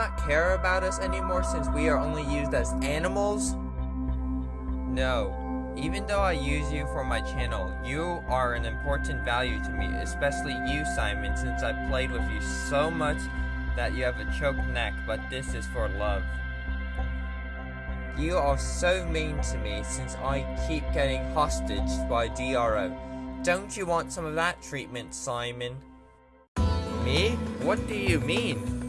Not care about us anymore since we are only used as animals? No. Even though I use you for my channel, you are an important value to me, especially you, Simon, since I played with you so much that you have a choked neck, but this is for love. You are so mean to me since I keep getting hostage by DRO. Don't you want some of that treatment, Simon? Me? What do you mean?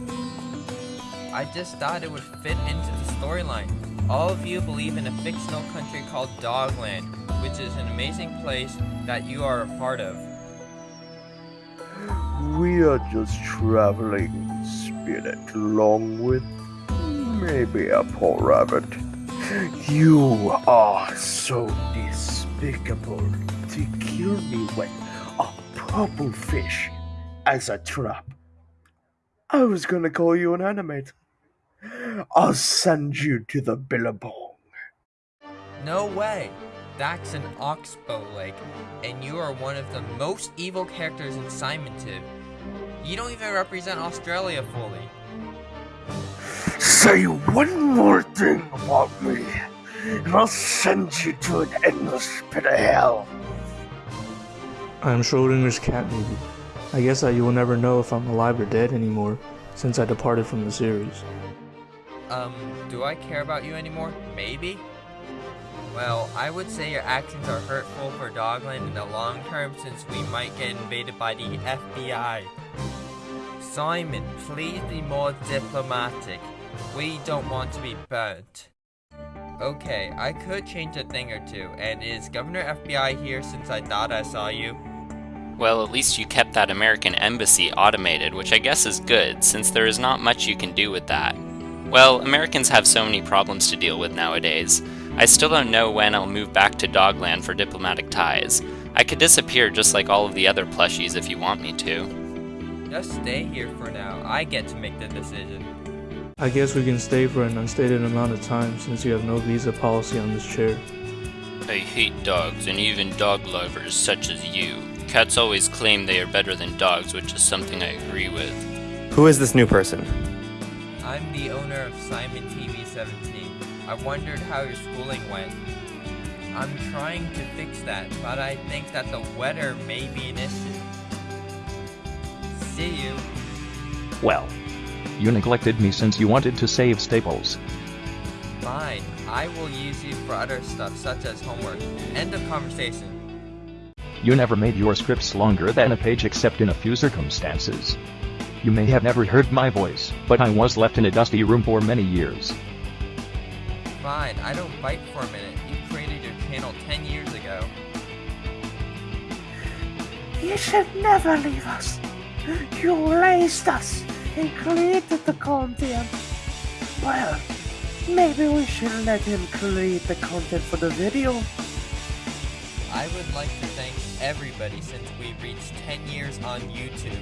I just thought it would fit into the storyline. All of you believe in a fictional country called Dogland, which is an amazing place that you are a part of. We are just traveling spirit along with maybe a poor rabbit. You are so despicable to kill me with a purple fish as a trap. I was gonna call you an animate. I'll send you to the Billabong. No way! That's an oxbow lake, and you are one of the most evil characters in Simon TV. You don't even represent Australia fully. Say one more thing about me, and I'll send you to an endless pit of hell. I'm Schrodinger's cat maybe. I guess that you will never know if I'm alive or dead anymore, since I departed from the series. Um, do I care about you anymore? Maybe? Well, I would say your actions are hurtful for Dogland in the long term since we might get invaded by the FBI. Simon, please be more diplomatic. We don't want to be burnt. Okay, I could change a thing or two, and is Governor FBI here since I thought I saw you? Well, at least you kept that American embassy automated, which I guess is good, since there is not much you can do with that. Well, Americans have so many problems to deal with nowadays. I still don't know when I'll move back to Dogland for diplomatic ties. I could disappear just like all of the other plushies if you want me to. Just stay here for now. I get to make the decision. I guess we can stay for an unstated amount of time since you have no visa policy on this chair. I hate dogs and even dog lovers such as you. Cats always claim they are better than dogs, which is something I agree with. Who is this new person? I'm the owner of Simon TV 17. I wondered how your schooling went. I'm trying to fix that, but I think that the weather may be an issue. See you. Well, you neglected me since you wanted to save Staples. Fine. I will use you for other stuff such as homework. End of conversation. You never made your scripts longer than a page except in a few circumstances. You may have never heard my voice, but I was left in a dusty room for many years. Fine, I don't bite for a minute. You created your channel 10 years ago. You should never leave us. You raised us and created the content. Well, maybe we should let him create the content for the video. I would like to thank everybody since we reached 10 years on YouTube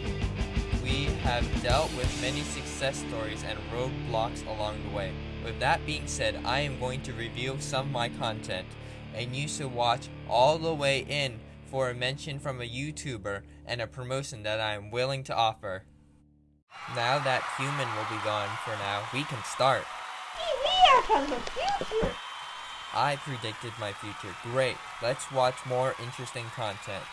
we have dealt with many success stories and roadblocks along the way. With that being said, I am going to review some of my content, and you should watch all the way in for a mention from a YouTuber and a promotion that I am willing to offer. Now that human will be gone for now, we can start. We are from the future. I predicted my future. Great. Let's watch more interesting content.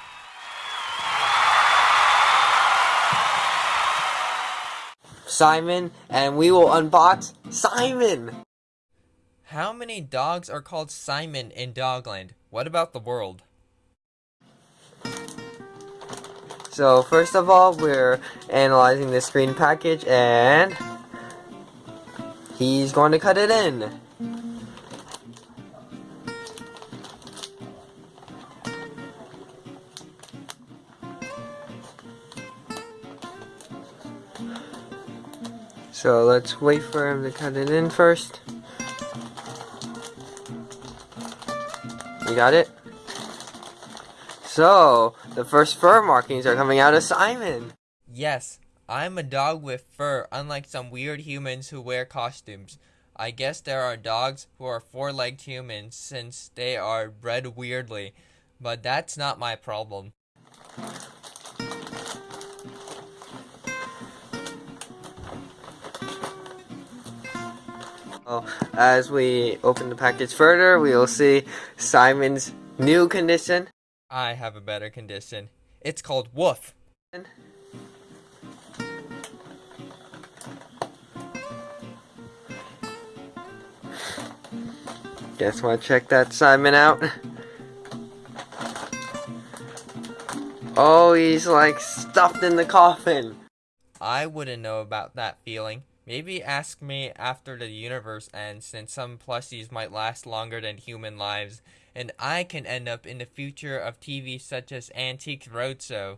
Simon, and we will unbox Simon! How many dogs are called Simon in Dogland? What about the world? So first of all, we're analyzing the screen package and he's going to cut it in. So let's wait for him to cut it in first. You got it? So, the first fur markings are coming out of Simon. Yes, I'm a dog with fur, unlike some weird humans who wear costumes. I guess there are dogs who are four-legged humans since they are bred weirdly, but that's not my problem. As we open the package further, we will see Simon's new condition. I have a better condition. It's called woof. Guess want to check that Simon out? Oh, he's like stuffed in the coffin. I wouldn't know about that feeling. Maybe ask me after the universe ends, since some plushies might last longer than human lives, and I can end up in the future of TV such as Antique Roadshow.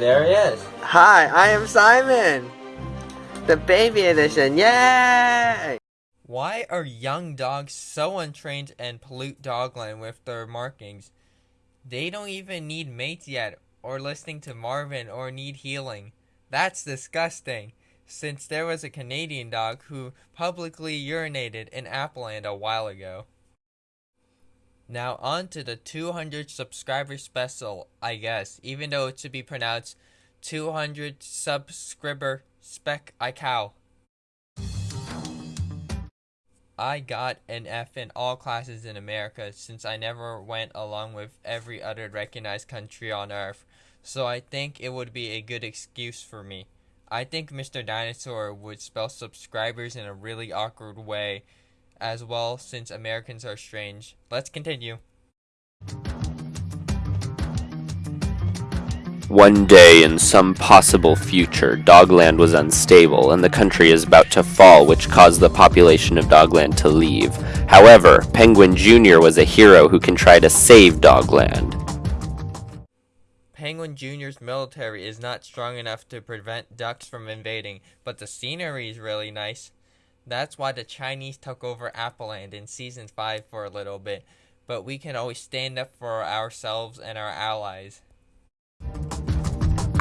There he is. Hi, I am Simon. The baby edition. Yay! Why are young dogs so untrained and pollute Dogland with their markings? They don't even need mates yet, or listening to Marvin, or need healing. That's disgusting, since there was a Canadian dog who publicly urinated in Appleland a while ago. Now on to the 200 subscriber special, I guess, even though it should be pronounced 200 subscriber spec I cow. I got an F in all classes in America since I never went along with every other recognized country on earth, so I think it would be a good excuse for me. I think Mr. Dinosaur would spell subscribers in a really awkward way as well since Americans are strange. Let's continue. One day in some possible future, Dogland was unstable and the country is about to fall, which caused the population of Dogland to leave. However, Penguin Jr. was a hero who can try to save Dogland. Penguin Jr.'s military is not strong enough to prevent ducks from invading, but the scenery is really nice. That's why the Chinese took over Appleland in Season 5 for a little bit, but we can always stand up for ourselves and our allies.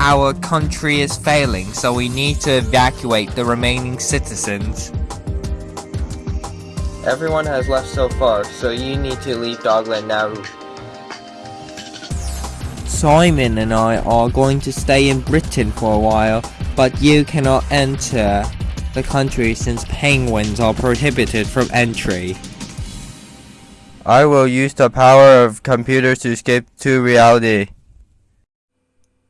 Our country is failing, so we need to evacuate the remaining citizens. Everyone has left so far, so you need to leave Dogland now. Simon and I are going to stay in Britain for a while, but you cannot enter the country since penguins are prohibited from entry. I will use the power of computers to escape to reality.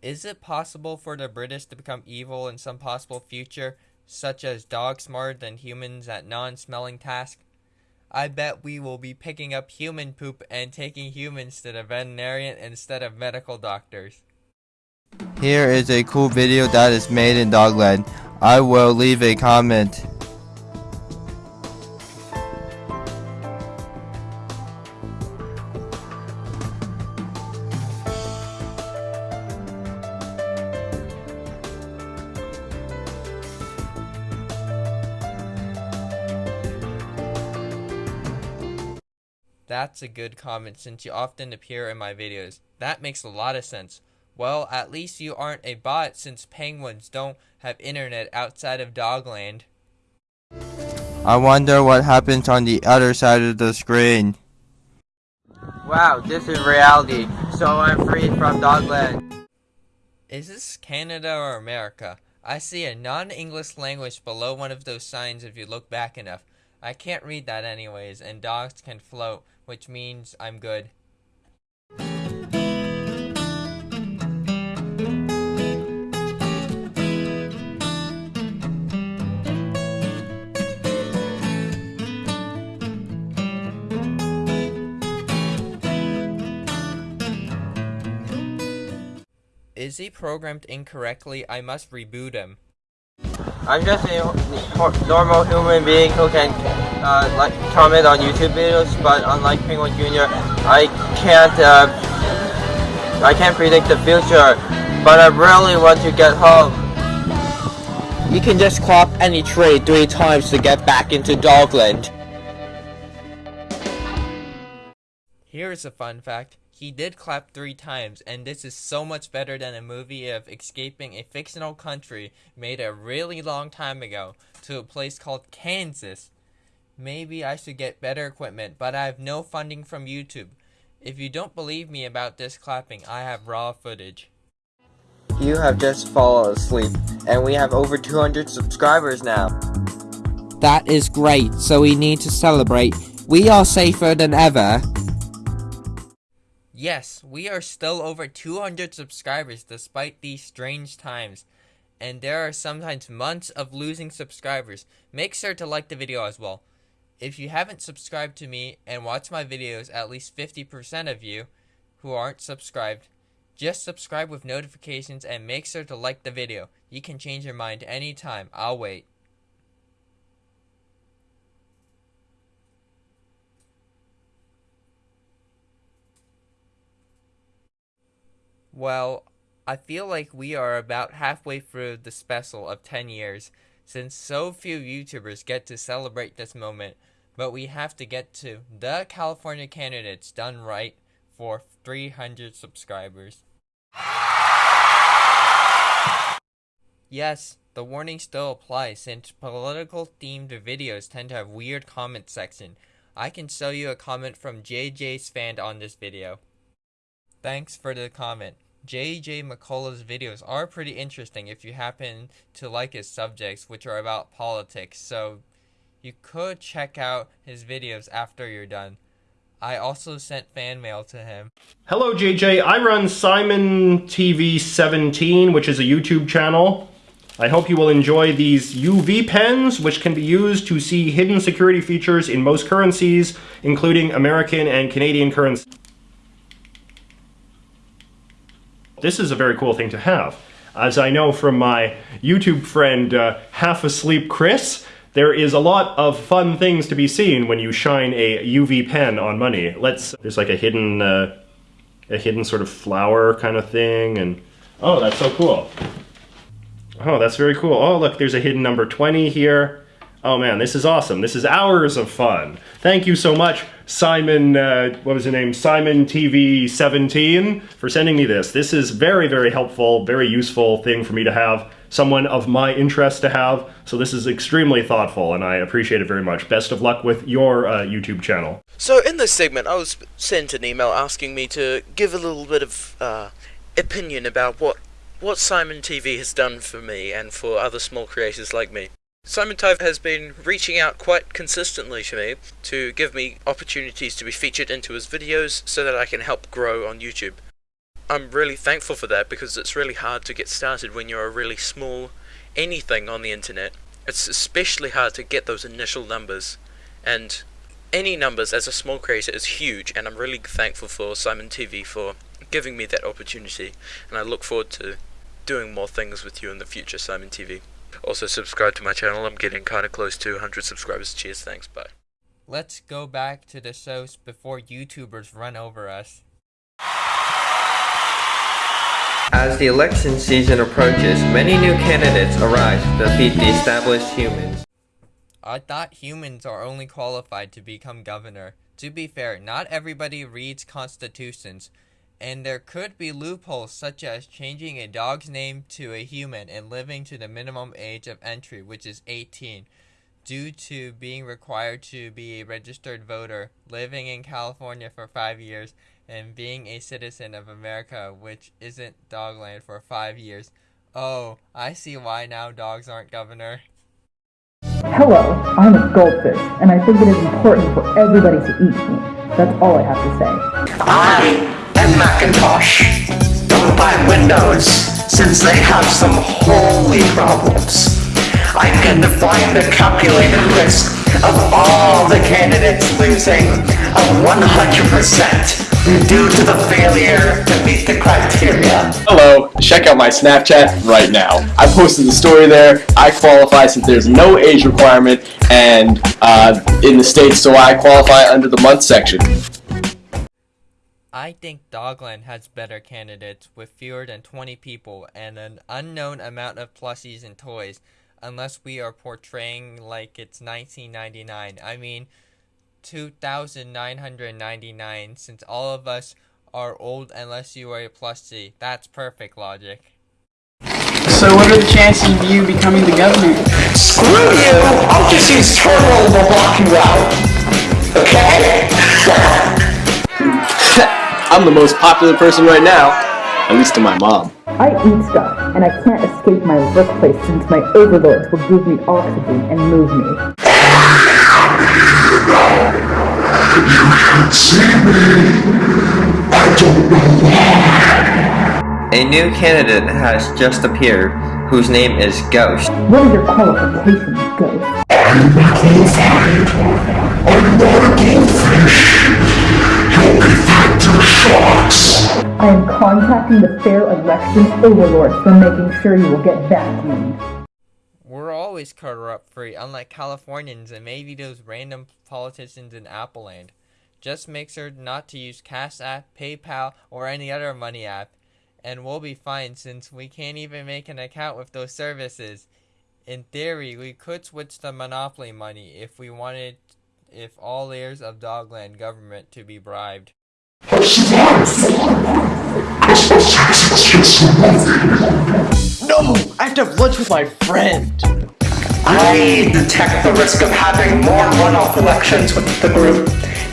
Is it possible for the British to become evil in some possible future, such as dogs smarter than humans at non-smelling tasks? I bet we will be picking up human poop and taking humans to the veterinarian instead of medical doctors. Here is a cool video that is made in Dogland. I will leave a comment. A good comment since you often appear in my videos. That makes a lot of sense. Well, at least you aren't a bot since penguins don't have internet outside of Dogland. I wonder what happens on the other side of the screen. Wow, this is reality, so I'm free from Dogland. Is this Canada or America? I see a non-English language below one of those signs if you look back enough. I can't read that anyways, and dogs can float, which means I'm good. Is he programmed incorrectly? I must reboot him. I'm just a normal human being who can uh, like comment on YouTube videos, but unlike Penguin Jr., I can't uh, I can't predict the future. But I really want to get home. You can just clap any tree three times to get back into Dogland. Here's a fun fact. He did clap three times, and this is so much better than a movie of escaping a fictional country made a really long time ago to a place called Kansas. Maybe I should get better equipment, but I have no funding from YouTube. If you don't believe me about this clapping, I have raw footage. You have just fallen asleep, and we have over 200 subscribers now. That is great, so we need to celebrate. We are safer than ever. Yes, we are still over 200 subscribers despite these strange times. And there are sometimes months of losing subscribers. Make sure to like the video as well. If you haven't subscribed to me and watch my videos, at least 50% of you who aren't subscribed, just subscribe with notifications and make sure to like the video. You can change your mind anytime. I'll wait. Well, I feel like we are about halfway through the special of 10 years, since so few YouTubers get to celebrate this moment, but we have to get to the California candidates done right for 300 subscribers. Yes, the warning still applies since political themed videos tend to have weird comment section. I can show you a comment from JJ's fan on this video. Thanks for the comment. JJ McCullough's videos are pretty interesting if you happen to like his subjects, which are about politics, so you could check out his videos after you're done. I also sent fan mail to him. Hello, JJ. I run Simon TV 17, which is a YouTube channel. I hope you will enjoy these UV pens, which can be used to see hidden security features in most currencies, including American and Canadian currency. This is a very cool thing to have. As I know from my YouTube friend, uh, Half Asleep Chris, there is a lot of fun things to be seen when you shine a UV pen on money. Let's, there's like a hidden, uh, a hidden sort of flower kind of thing, and oh, that's so cool. Oh, that's very cool. Oh, look, there's a hidden number 20 here. Oh man, this is awesome. This is hours of fun. Thank you so much, Simon, uh, what was his name? Simon TV 17 for sending me this. This is very, very helpful, very useful thing for me to have, someone of my interest to have. So this is extremely thoughtful and I appreciate it very much. Best of luck with your uh, YouTube channel. So in this segment, I was sent an email asking me to give a little bit of uh, opinion about what what Simon TV has done for me and for other small creators like me. Simon TV has been reaching out quite consistently to me to give me opportunities to be featured into his videos so that I can help grow on YouTube. I'm really thankful for that because it's really hard to get started when you're a really small anything on the internet. It's especially hard to get those initial numbers and any numbers as a small creator is huge and I'm really thankful for Simon TV for giving me that opportunity and I look forward to doing more things with you in the future, Simon TV. Also, subscribe to my channel. I'm getting kind of close to 100 subscribers. Cheers, thanks, bye. Let's go back to the shows before YouTubers run over us. As the election season approaches, many new candidates arise to defeat the established humans. I thought humans are only qualified to become governor. To be fair, not everybody reads constitutions, and there could be loopholes such as changing a dog's name to a human and living to the minimum age of entry, which is 18, due to being required to be a registered voter, living in California for five years, and being a citizen of America, which isn't Dogland, for five years. Oh, I see why now dogs aren't governor. Hello, I'm a goldfish, and I think it is important for everybody to eat me. That's all I have to say. I and Macintosh. Don't buy Windows, since they have some holy problems. I can define the calculated risk of all the candidates losing of 100% due to the failure to meet the criteria. Hello, check out my Snapchat right now. I posted the story there. I qualify since there's no age requirement and uh, in the States, so I qualify under the month section. I think Dogland has better candidates with fewer than 20 people and an unknown amount of plushies and toys, unless we are portraying like it's 1999. I mean, 2,999 since all of us are old unless you are a plus C. That's perfect logic. So what are the chances of you becoming the governor? Screw you! I'll just use terminal to block you out. Okay? I'm the most popular person right now, at least to my mom. I eat stuff, and I can't escape my workplace since my overlords will give me oxygen and move me. You can't see me. I don't know why. A new candidate has just appeared, whose name is Ghost. What are your qualifications, Ghost? I'm not qualified. I'm not a goldfish. I am contacting the Fair Election Overlords for making sure you will get vacuumed. We're always corrupt free, unlike Californians and maybe those random politicians in Appleland. Just make sure not to use Cash App, PayPal, or any other money app, and we'll be fine since we can't even make an account with those services. In theory, we could switch to Monopoly money if we wanted if all layers of Dogland government to be bribed. No! I have to have lunch with my friend! I detect the risk of having more runoff elections with the group.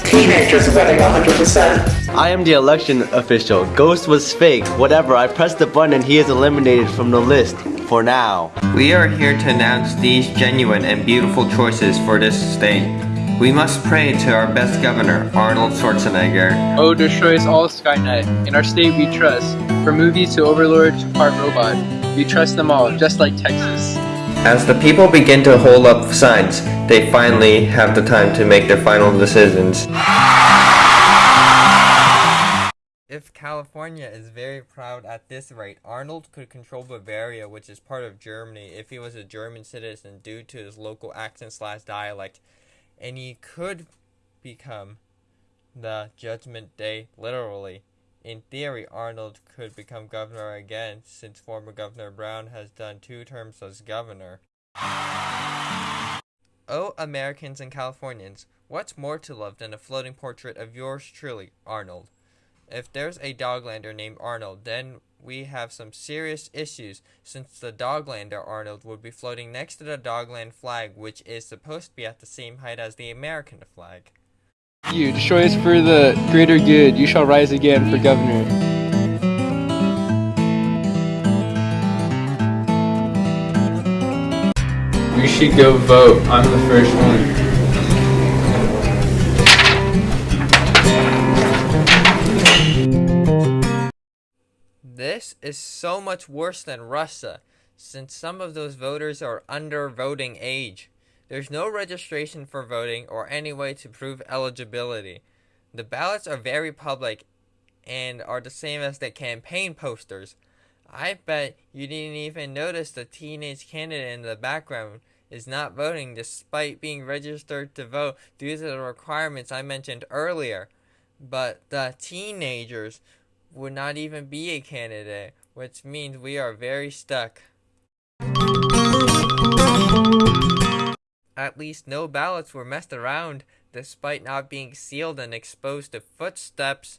Teenagers winning 100%. I am the election official. Ghost was fake. Whatever, I pressed the button and he is eliminated from the list. For now. We are here to announce these genuine and beautiful choices for this state. We must pray to our best governor, Arnold Schwarzenegger. O destroys all Skynet. In our state we trust. From movies to Overlord to part robot. We trust them all, just like Texas. As the people begin to hold up signs, they finally have the time to make their final decisions. If California is very proud at this rate, Arnold could control Bavaria, which is part of Germany, if he was a German citizen due to his local accent slash dialect, and he could become the Judgment Day literally. In theory, Arnold could become governor again, since former Governor Brown has done two terms as governor. Oh, Americans and Californians, what's more to love than a floating portrait of yours truly, Arnold? If there's a Doglander named Arnold, then we have some serious issues, since the Doglander Arnold would be floating next to the Dogland flag, which is supposed to be at the same height as the American flag. You destroy us for the greater good. You shall rise again for governor. We should go vote. I'm the first one. This is so much worse than Russia, since some of those voters are under voting age. There's no registration for voting or any way to prove eligibility. The ballots are very public and are the same as the campaign posters. I bet you didn't even notice the teenage candidate in the background is not voting despite being registered to vote due to the requirements I mentioned earlier. But the teenagers would not even be a candidate, which means we are very stuck. At least no ballots were messed around, despite not being sealed and exposed to footsteps.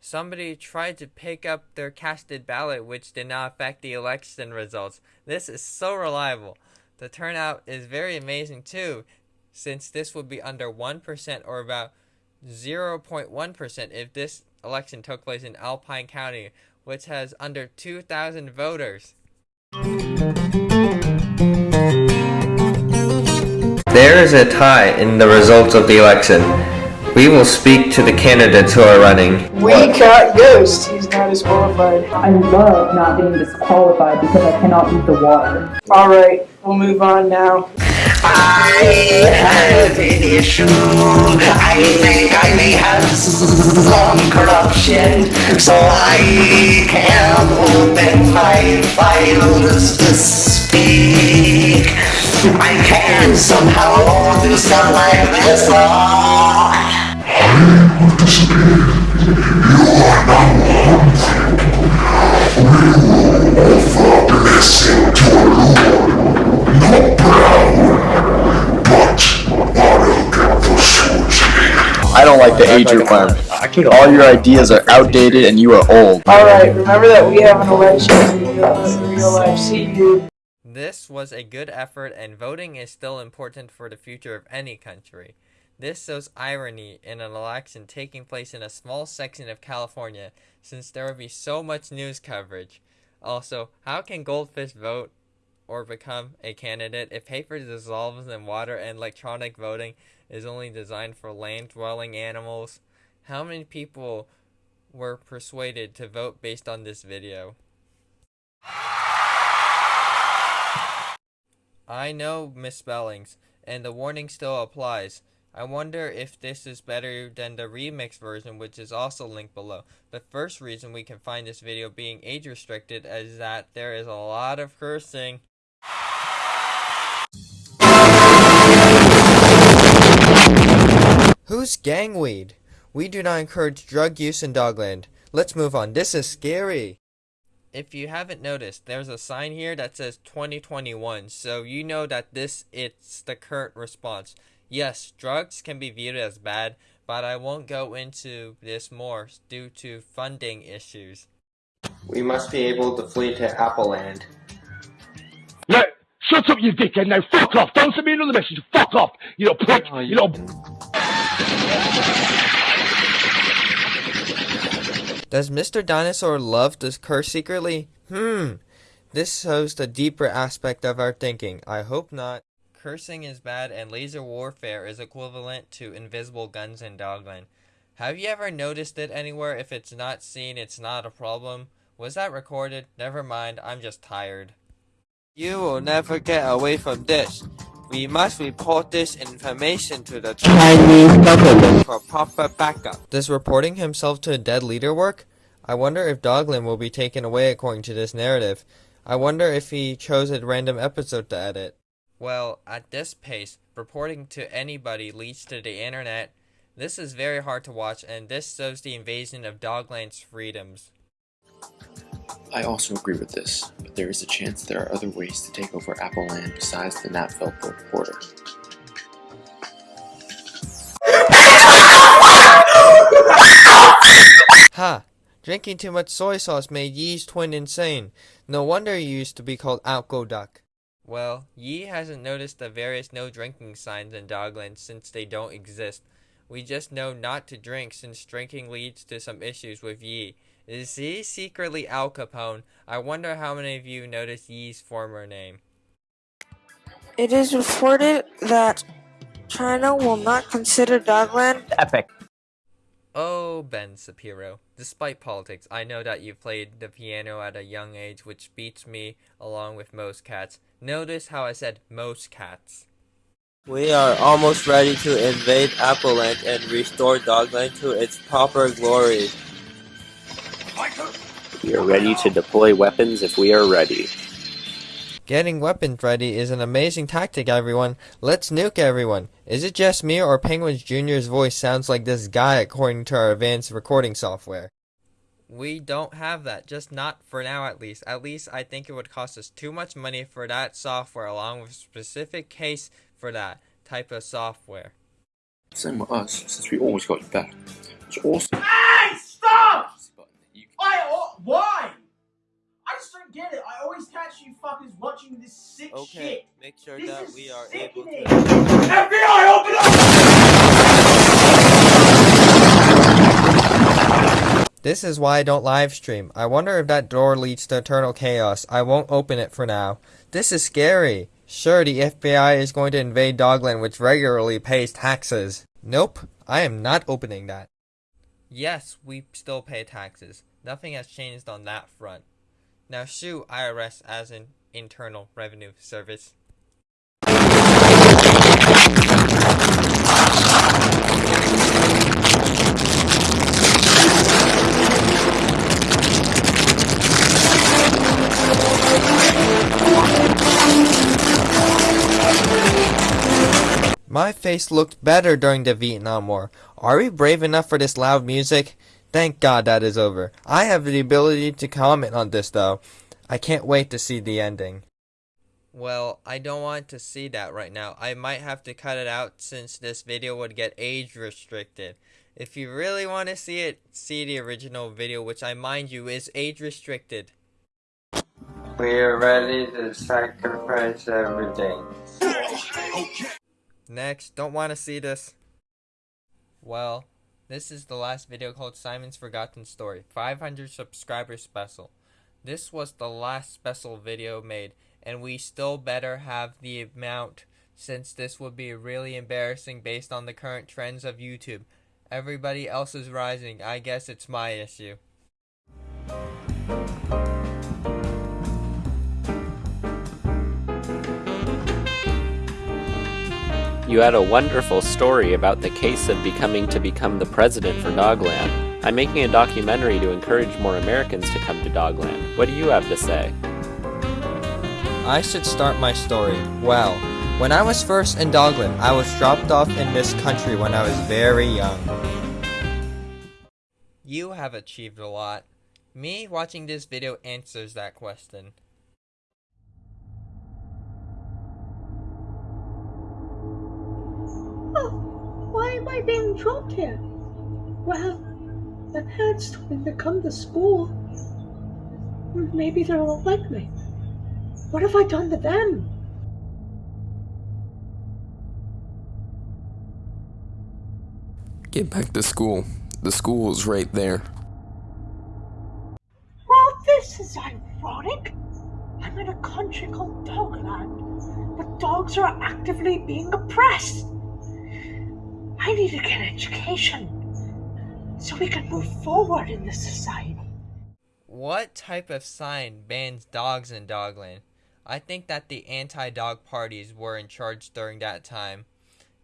Somebody tried to pick up their casted ballot, which did not affect the election results. This is so reliable. The turnout is very amazing too, since this would be under 1% or about 0.1% if this election took place in Alpine County, which has under 2,000 voters. There is a tie in the results of the election. We will speak to the candidates who are running. We got Ghost. He's not disqualified. I love not being disqualified because I cannot eat the water. Alright, we'll move on now. I have an issue. I think I may have some corruption, so I can open my files to speak. I can somehow do stuff like this. I participate. You are now harmful. We will offer blessing to our Lord, not proud, but I will get the sword don't like the age requirement. All your ideas are outdated and you are old. Alright, remember that we have an election in real life. See you. This was a good effort, and voting is still important for the future of any country. This shows irony in an election taking place in a small section of California, since there would be so much news coverage. Also, how can goldfish vote or become a candidate if paper dissolves in water and electronic voting is only designed for land-dwelling animals? How many people were persuaded to vote based on this video? I know misspellings, and the warning still applies. I wonder if this is better than the remix version which is also linked below. The first reason we can find this video being age restricted is that there is a lot of cursing. Who's gangweed? We do not encourage drug use in Dogland. Let's move on. This is scary. If you haven't noticed, there's a sign here that says 2021, so you know that this it's the current response. Yes, drugs can be viewed as bad, but I won't go into this more due to funding issues. We must be able to flee to Apple Land. Look, shut up, you dickhead. Now, fuck off. Don't send me another message. Fuck off. You little prick. Oh, you little. Does Mr. Dinosaur love to curse secretly? Hmm. This shows the deeper aspect of our thinking. I hope not. Cursing is bad and laser warfare is equivalent to invisible guns in Dogland. Have you ever noticed it anywhere? If it's not seen, it's not a problem. Was that recorded? Never mind, I'm just tired. You will never get away from this. We must report this information to the Chinese government for proper backup. Does reporting himself to a dead leader work? I wonder if Dogland will be taken away according to this narrative. I wonder if he chose a random episode to edit. Well, at this pace, reporting to anybody leads to the internet. This is very hard to watch and this shows the invasion of Dogland's freedoms. I also agree with this, but there is a chance there are other ways to take over Apple Land besides the Napville border. Ha! Drinking too much soy sauce made Yee's twin insane. No wonder he used to be called Alco Duck. Well, Yee hasn't noticed the various no drinking signs in Dogland since they don't exist. We just know not to drink since drinking leads to some issues with Yee. Is he secretly Al Capone? I wonder how many of you noticed Yee's former name. It is reported that China will not consider Dogland epic. Oh, Ben Shapiro. Despite politics, I know that you played the piano at a young age, which beats me along with most cats. Notice how I said most cats. We are almost ready to invade Appleland and restore Dogland to its proper glory. We are ready to deploy weapons if we are ready. Getting weapons ready is an amazing tactic, everyone. Let's nuke everyone. Is it just me or Penguins Jr.'s voice sounds like this guy according to our advanced recording software? We don't have that, just not for now at least. At least I think it would cost us too much money for that software along with a specific case for that type of software. Same with us, since we always got you back. It's awesome. Hey, stop! I, oh, why? I just don't get it. I always catch you fuckers watching this sick shit. make sure This that is we are sickening. able to... FBI, open up! This is why I don't live stream. I wonder if that door leads to eternal chaos. I won't open it for now. This is scary. Sure, the FBI is going to invade Dogland which regularly pays taxes. Nope, I am not opening that. Yes, we still pay taxes. Nothing has changed on that front. Now sue IRS as an Internal Revenue Service. My face looked better during the Vietnam War. Are we brave enough for this loud music? Thank God that is over. I have the ability to comment on this though. I can't wait to see the ending. Well, I don't want to see that right now. I might have to cut it out since this video would get age restricted. If you really want to see it, see the original video, which I mind you is age restricted. We are ready to sacrifice everything. Next, don't want to see this. Well, this is the last video called Simon's Forgotten Story, 500 subscriber special. This was the last special video made, and we still better have the amount since this would be really embarrassing based on the current trends of YouTube. Everybody else is rising, I guess it's my issue. You had a wonderful story about the case of becoming to become the president for Dogland. I'm making a documentary to encourage more Americans to come to Dogland. What do you have to say? I should start my story. Well, when I was first in Dogland, I was dropped off in this country when I was very young. You have achieved a lot. Me watching this video answers that question. Oh, why am I being dropped here? Well, my parents told me to come to school. Maybe they won't like me. What have I done to them? Get back to school. The school is right there. Well, this is ironic. I'm in a country called Dogland, but dogs are actively being oppressed. I need to get an education so we can move forward in this society. What type of sign bans dogs in Dogland? I think that the anti-dog parties were in charge during that time.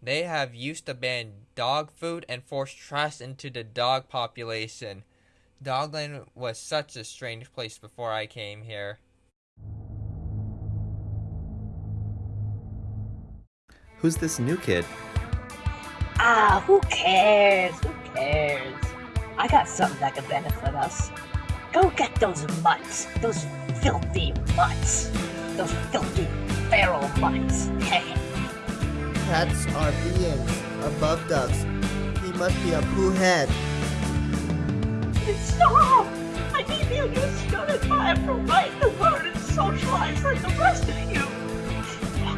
They have used to ban dog food and force trust into the dog population. Dogland was such a strange place before I came here. Who's this new kid? Ah, who cares? Who cares? I got something that could benefit us. Go get those mutts. Those filthy mutts. Those filthy feral mutts. Cats are beings above ducks. He must be a poo head. Stop! I need you to I have to write the word and socialize like the rest of you.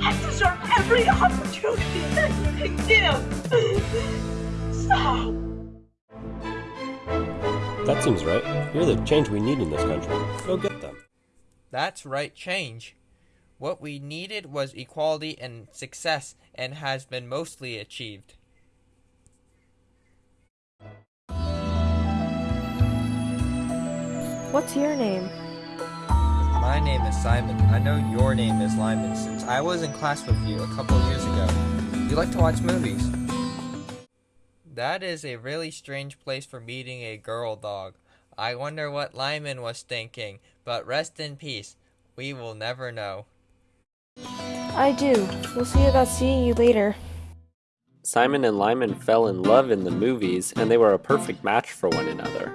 I deserve every opportunity that you can give. Stop. That seems right. You're the change we need in this country. Go get them. That's right change. What we needed was equality and success and has been mostly achieved. What's your name? My name is Simon. I know your name is Lyman since I was in class with you a couple years ago. You like to watch movies. That is a really strange place for meeting a girl dog. I wonder what Lyman was thinking, but rest in peace. We will never know. I do. We'll see about seeing you later. Simon and Lyman fell in love in the movies, and they were a perfect match for one another.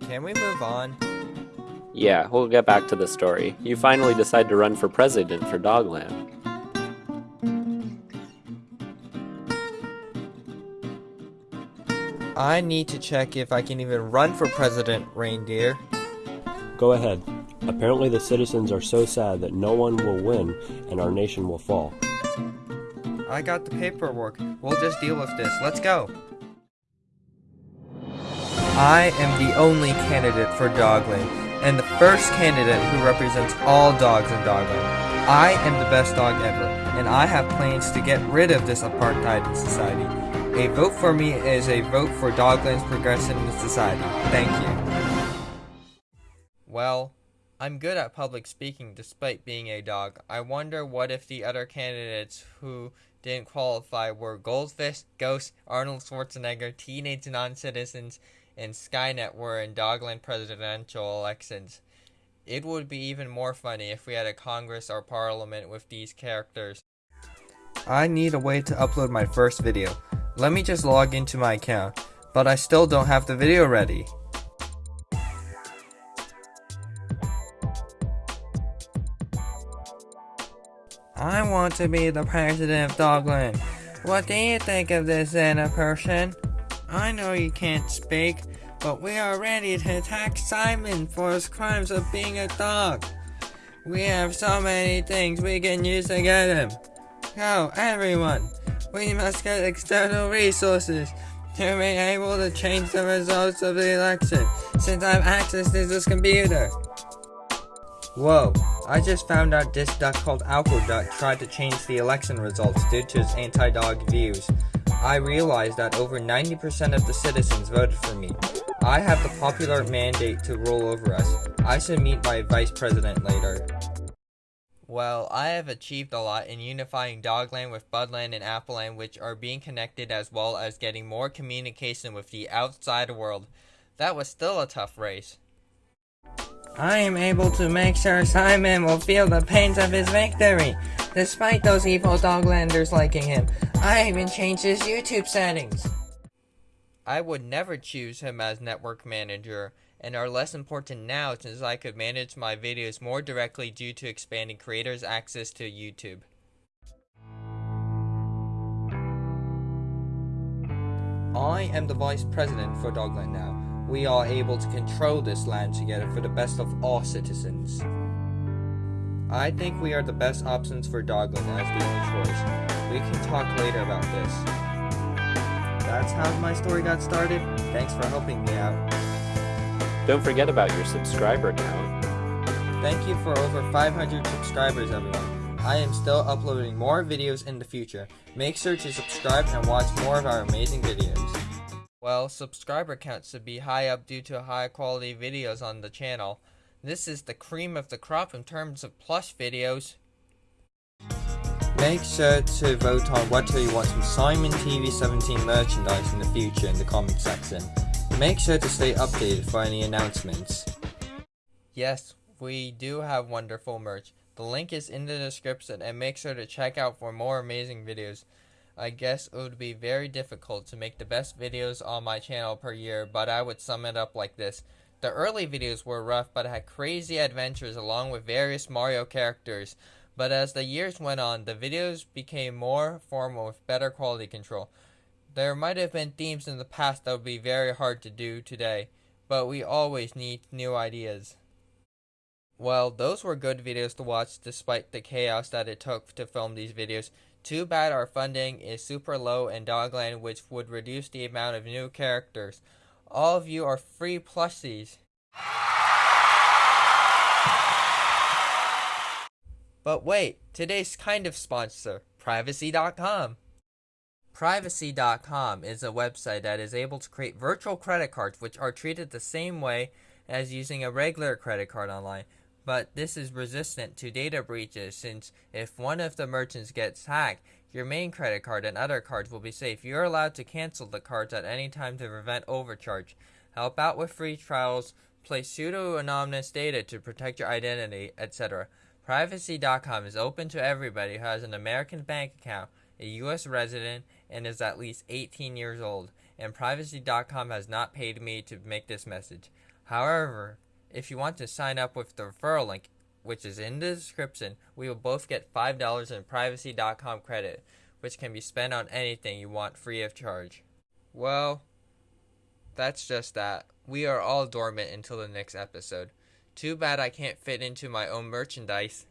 Can we move on? Yeah, we'll get back to the story. You finally decide to run for president for Dogland. I need to check if I can even run for president, reindeer. Go ahead. Apparently the citizens are so sad that no one will win and our nation will fall. I got the paperwork. We'll just deal with this. Let's go. I am the only candidate for Dogland, and the first candidate who represents all dogs in Dogland. I am the best dog ever, and I have plans to get rid of this apartheid society. A vote for me is a vote for Dogland's progression in society. Thank you. Well, I'm good at public speaking despite being a dog. I wonder what if the other candidates who didn't qualify were Goldfish, Ghost, Arnold Schwarzenegger, Teenage Non-Citizens, and Skynet were in Dogland presidential elections. It would be even more funny if we had a Congress or Parliament with these characters. I need a way to upload my first video. Let me just log into my account, but I still don't have the video ready. I want to be the president of Dogland. What do you think of this Anna person? I know you can't speak, but we are ready to attack Simon for his crimes of being a dog. We have so many things we can use to get him. Go, everyone! We must get external resources to be able to change the results of the election, since I have access to this computer. Whoa, I just found out this duck called Duck tried to change the election results due to his anti-dog views. I realized that over 90% of the citizens voted for me. I have the popular mandate to rule over us. I should meet my vice president later. Well, I have achieved a lot in unifying Dogland with Budland and Appleland which are being connected as well as getting more communication with the outside world. That was still a tough race. I am able to make sure Simon will feel the pains of his victory, despite those evil Doglanders liking him. I even changed his YouTube settings. I would never choose him as network manager, and are less important now since I could manage my videos more directly due to expanding creators' access to YouTube. I am the vice president for Dogland now. We are able to control this land together for the best of all citizens. I think we are the best options for Dogland as the only choice. We can talk later about this. That's how my story got started. Thanks for helping me out. Don't forget about your subscriber count. Thank you for over 500 subscribers everyone. I am still uploading more videos in the future. Make sure to subscribe and watch more of our amazing videos. Well, subscriber count should be high up due to high quality videos on the channel. This is the cream of the crop in terms of plush videos. Make sure to vote on whether you want some Simon TV 17 merchandise in the future in the comment section. Make sure to stay updated for any announcements. Yes, we do have wonderful merch. The link is in the description and make sure to check out for more amazing videos. I guess it would be very difficult to make the best videos on my channel per year, but I would sum it up like this. The early videos were rough, but I had crazy adventures along with various Mario characters. But as the years went on, the videos became more formal with better quality control. There might have been themes in the past that would be very hard to do today, but we always need new ideas. Well, those were good videos to watch despite the chaos that it took to film these videos. Too bad our funding is super low in Dogland which would reduce the amount of new characters. All of you are free plushies. But wait, today's kind of sponsor, Privacy.com. Privacy.com is a website that is able to create virtual credit cards which are treated the same way as using a regular credit card online, but this is resistant to data breaches since if one of the merchants gets hacked, your main credit card and other cards will be safe. You're allowed to cancel the cards at any time to prevent overcharge. Help out with free trials, place pseudo-anonymous data to protect your identity, etc. Privacy.com is open to everybody who has an American bank account, a U.S. resident, and is at least 18 years old, and Privacy.com has not paid me to make this message. However, if you want to sign up with the referral link, which is in the description, we will both get $5 in privacy.com credit, which can be spent on anything you want free of charge. Well, that's just that. We are all dormant until the next episode. Too bad I can't fit into my own merchandise.